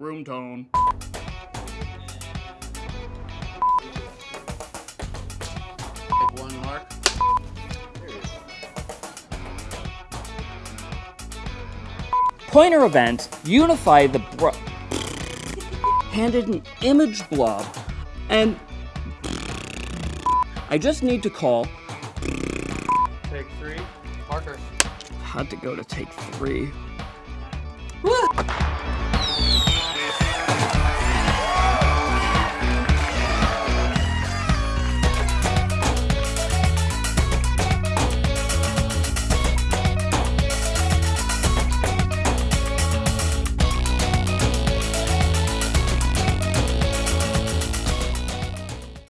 Room tone. Take one mark. Pointer event, unify the bro- handed an image blob, and I just need to call. Take three. Parker. Had to go to take three.